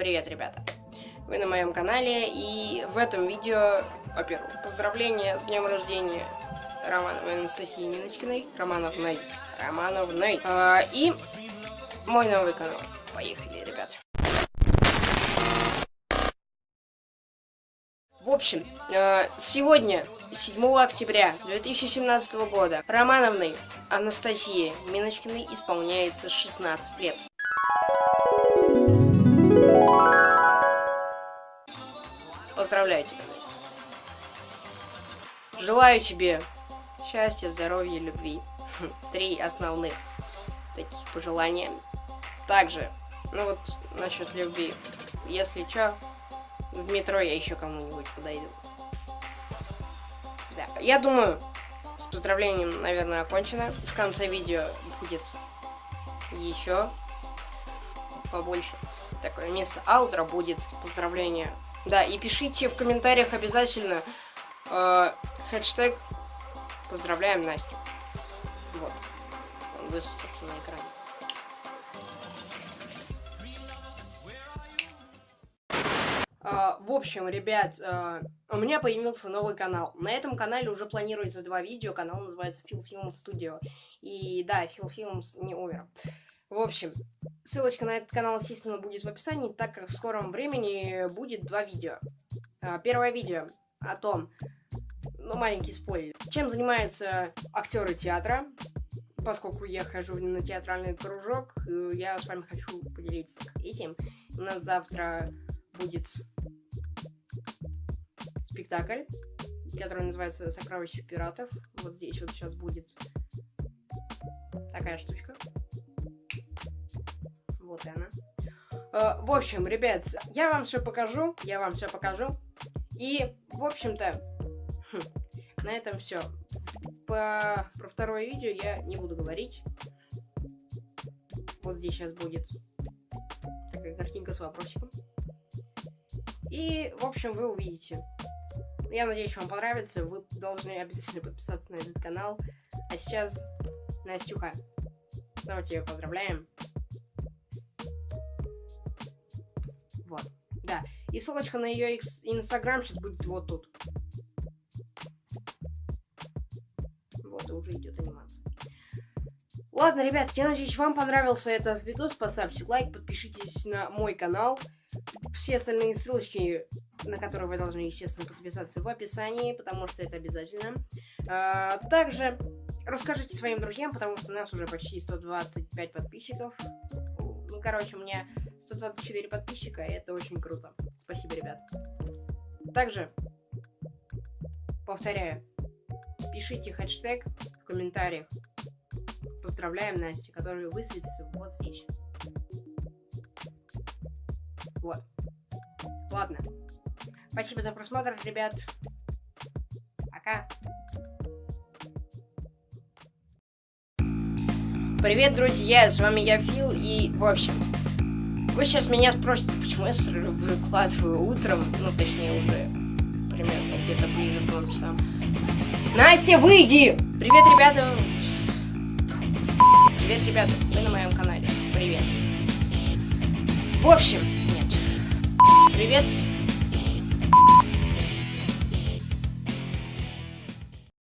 Привет, ребята! Вы на моем канале, и в этом видео, во-первых, поздравления с днем рождения Романовой Анастасии Миночкиной, Романовной, Романовной, э, и мой новый канал. Поехали, ребят! В общем, э, сегодня, 7 октября 2017 года, Романовной Анастасии Миночкиной исполняется 16 лет. Поздравляю тебя, Настя. Желаю тебе счастья, здоровья, любви. Три основных таких пожелания. Также, ну вот, насчет любви. Если чё, в метро я еще кому-нибудь подойду. Да, я думаю, с поздравлением, наверное, окончено. В конце видео будет еще побольше. Такое место аутро будет поздравление. Да, и пишите в комментариях обязательно э, хэштег поздравляем Настю. Вот. Он высветился на экране. Uh, в общем, ребят, uh, у меня появился новый канал. На этом канале уже планируется два видео. Канал называется Phil Film Studio. И да, Phil Films не умер. В общем, ссылочка на этот канал, естественно, будет в описании, так как в скором времени будет два видео. Uh, первое видео о том, ну, маленький спойлер, чем занимаются актеры театра. Поскольку я хожу на театральный кружок, я с вами хочу поделиться этим. У нас завтра будет спектакль, который называется «Сокровища пиратов». Вот здесь вот сейчас будет такая штучка. Вот она. Uh, в общем, ребят, я вам все покажу, я вам все покажу. И, в общем-то, хм, на этом все. По... Про второе видео я не буду говорить. Вот здесь сейчас будет такая картинка с вопросиком. И, в общем, вы увидите. Я надеюсь, вам понравится. Вы должны обязательно подписаться на этот канал. А сейчас, Настюха, снова тебя поздравляем. Вот. Да. И ссылочка на ее инстаграм сейчас будет вот тут. Вот, и уже идет анимация. Ладно, ребят, я надеюсь, вам понравился этот видос. Поставьте лайк, подпишитесь на мой канал. Все остальные ссылочки, на которые вы должны, естественно, подписаться в описании, потому что это обязательно. А, также расскажите своим друзьям, потому что у нас уже почти 125 подписчиков. Ну, короче, у меня 124 подписчика, и это очень круто. Спасибо, ребят. Также, повторяю, пишите хэштег в комментариях. Поздравляем Настю, который высветится вот здесь. Вот. Ладно. Спасибо за просмотр, ребят. Пока. Привет, друзья, с вами я, Фил, и, в общем, вы сейчас меня спросите, почему я выкладываю утром, ну, точнее, уже примерно где-то ближе к двум часам. Настя, выйди! Привет, ребята! Привет, ребята, вы на моем канале. Привет. В общем, нет. Привет,